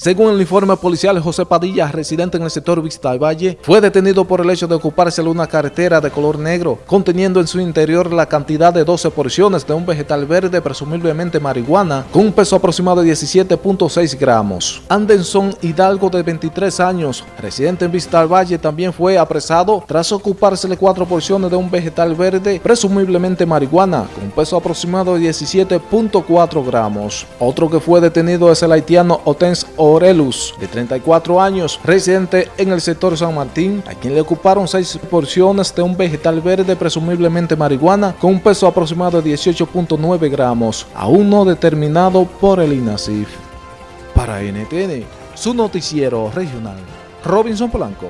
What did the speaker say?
Según el informe policial, José Padilla, residente en el sector Vista Valle, fue detenido por el hecho de ocuparse una cartera de color negro, conteniendo en su interior la cantidad de 12 porciones de un vegetal verde, presumiblemente marihuana, con un peso aproximado de 17.6 gramos. Anderson Hidalgo, de 23 años, residente en Vista Valle, también fue apresado tras ocupársele cuatro porciones de un vegetal verde, presumiblemente marihuana, con un peso aproximado de 17.4 gramos. Otro que fue detenido es el haitiano Otens Orelus, de 34 años, residente en el sector San Martín, a quien le ocuparon seis porciones de un vegetal verde, presumiblemente marihuana, con un peso aproximado de 18.9 gramos, aún no determinado por el INASIF. Para NTN, su noticiero regional, Robinson Polanco.